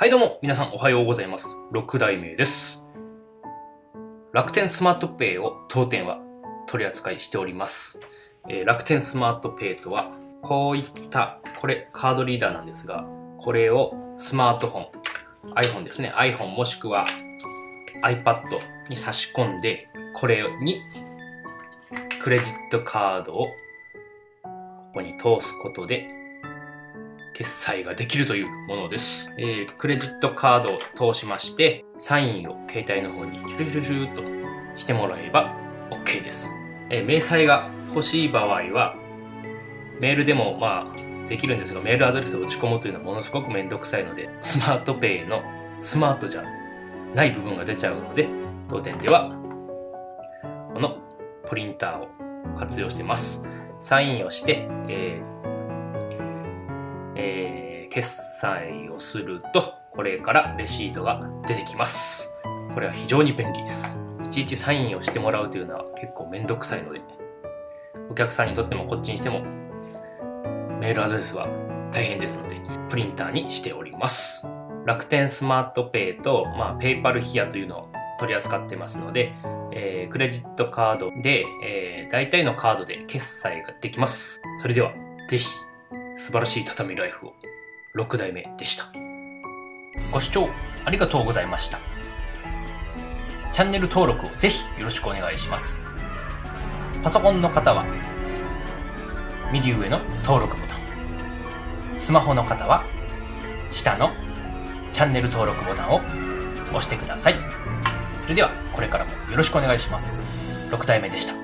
はいどうも、皆さんおはようございます。6代目です。楽天スマートペイを当店は取り扱いしております。えー楽天スマートペイとは、こういった、これカードリーダーなんですが、これをスマートフォン、iPhone ですね、iPhone もしくは iPad に差し込んで、これにクレジットカードをここに通すことで決済ができるというものです。えークレジットカードを通しまして、サインを携帯の方にシュルシュルシュルっとしてもらえば OK です。えー明細が欲しい場合は、メールでもまあできるんですが、メールアドレスを打ち込むというのはものすごくめんどくさいので、スマートペイのスマートじゃない部分が出ちゃうので、当店では、このプリンターを活用してます。サインをして、えーえー決済をすると、これからレシートが出てきます。これは非常に便利です。いちいちサインをしてもらうというのは結構めんどくさいので、お客さんにとってもこっちにしても、メールアドレスは大変ですので、プリンターにしております。楽天スマートペイと、まあ、ペイパルヒアというのを取り扱ってますので、えークレジットカードで、えー大体のカードで決済ができます。それでは、ぜひ、素晴らしい畳ライフを6代目でした。ご視聴ありがとうございました。チャンネル登録をぜひよろしくお願いします。パソコンの方は、右上の登録ボタン。スマホの方は、下のチャンネル登録ボタンを押してください。それでは、これからもよろしくお願いします。6代目でした。